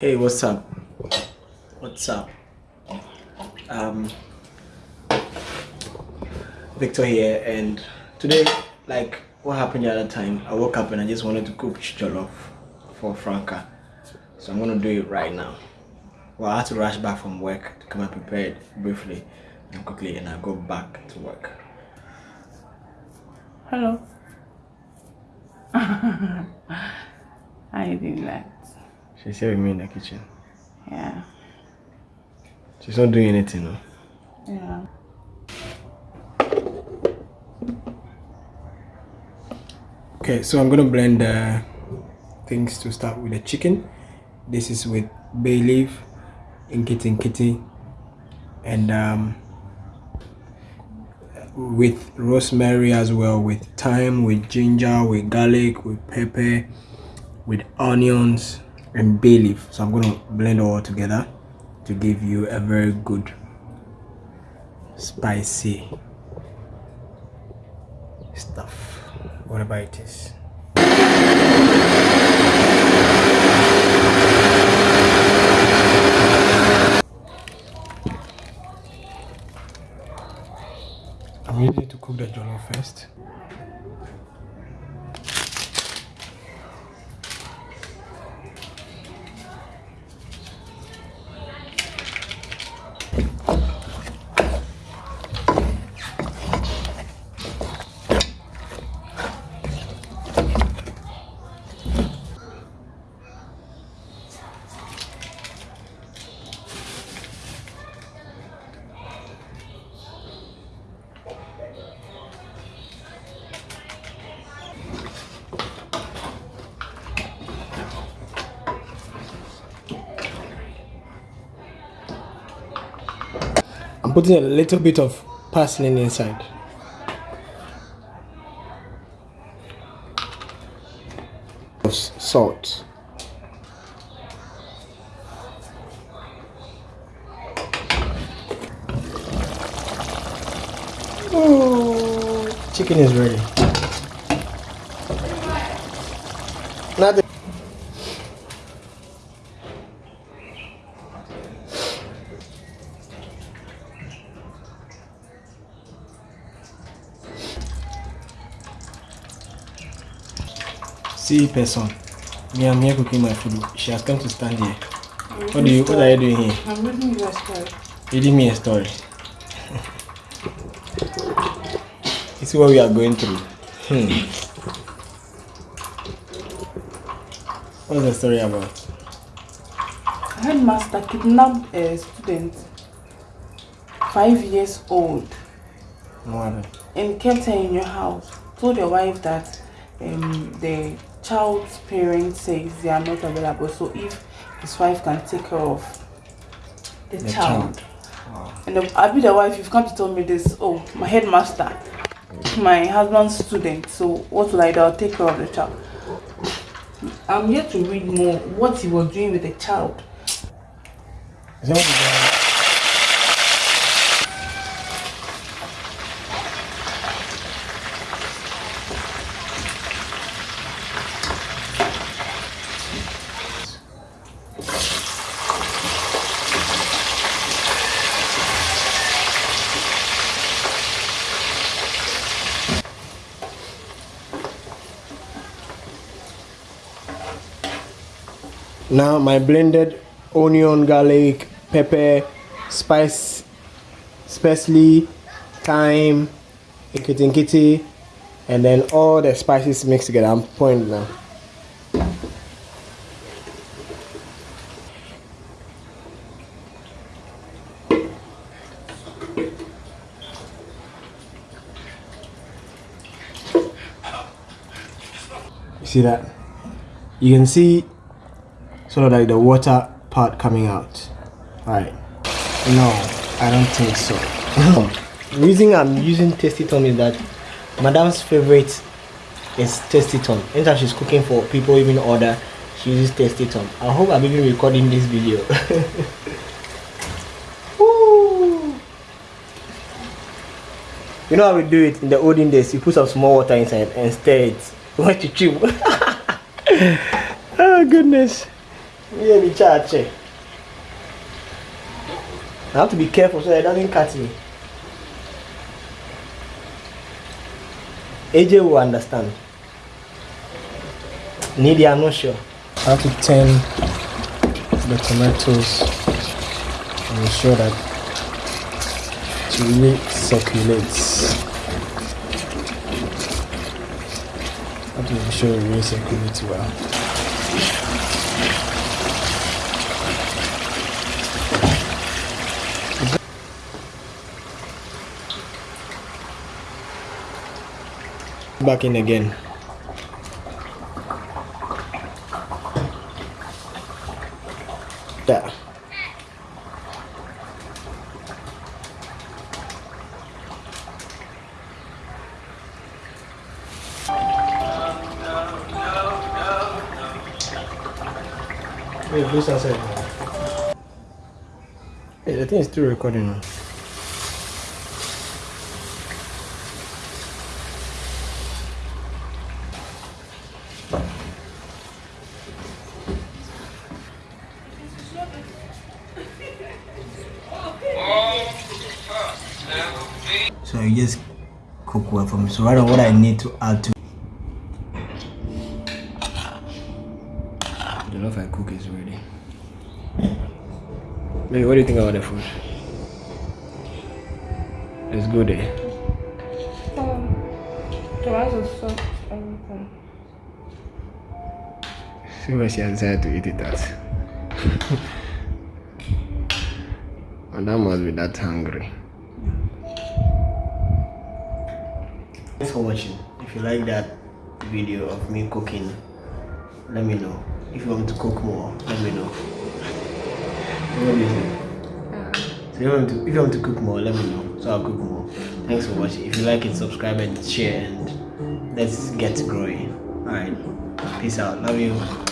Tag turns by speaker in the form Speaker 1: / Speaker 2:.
Speaker 1: Hey, what's up? What's up? Um, Victor here, and today, like what happened the other time, I woke up and I just wanted to cook jollof for Franca, so I'm gonna do it right now. Well, I had to rush back from work to come and prepare it briefly and quickly, and I go back to work.
Speaker 2: Hello. You doing, lad?
Speaker 1: She's here with me in the kitchen.
Speaker 2: Yeah.
Speaker 1: She's not doing anything, no?
Speaker 2: Yeah.
Speaker 1: Okay, so I'm gonna blend the things to start with the chicken. This is with bay leaf, inkiti inkiti, and um, with rosemary as well, with thyme, with ginger, with garlic, with pepper, with onions, and bay leaf. So I'm gonna blend all together to give you a very good spicy stuff, whatever it is. I'm ready to cook the jollof first. I'm putting a little bit of parsley inside. Salt. Chicken is ready. See person. Me, I'm here cooking my food. She has come to stand here. What do you what are you doing here?
Speaker 2: I'm reading you a story.
Speaker 1: Reading me a story. you see what we are going through. Hmm. What's the story about?
Speaker 2: Headmaster kidnapped a student, five years old,
Speaker 1: What?
Speaker 2: and kept her in your house. Told your wife that um, the child's parents says they are not available. So if his wife can take care of the,
Speaker 1: The
Speaker 2: child.
Speaker 1: child. Wow.
Speaker 2: And the, I'll be the wife, you've come to tell me this. Oh, my headmaster, my husband's student. So what will I do? I'll take care of the child. I'm here to read more what he was doing with the child.
Speaker 1: Now my blended onion, garlic, pepper, spice, parsley, thyme, inkiti and then all the spices mixed together. I'm pouring now. You see that? You can see of like the water part coming out. Right. No, I don't think so. reason I'm um, using Tasty Tom is that madame's favorite is Tasty Tom. Anytime she's cooking for people even order, she uses Tasty Tom. I hope I'm even recording this video. You know how we do it in the olden days? You put some small water inside and stir it. You to chew. oh goodness. Yeah, be charge. Eh. I have to be careful so that it doesn't cut me. AJ will understand. Needy, I'm not sure. I have to turn the tomatoes and ensure that it really circulates. I have to ensure it really circulates well. Back in again. Yeah. Wait, please answer. Hey, I think it's still recording now. So you just cook well for me. So right now what I need to add to I don't know if I cook is ready. Maybe what do you think about the food? It's good eh?
Speaker 2: Tomato sauce, everything.
Speaker 1: See where she has decided to eat it at. Madam must be that hungry. Thanks for watching. If you like that video of me cooking, let me know. If you want to cook more, let me know. What do you? So if you, want to, if you want to cook more, let me know. So I'll cook more. Thanks for watching. If you like it, subscribe and share and let's get growing. Alright. Peace out. Love you.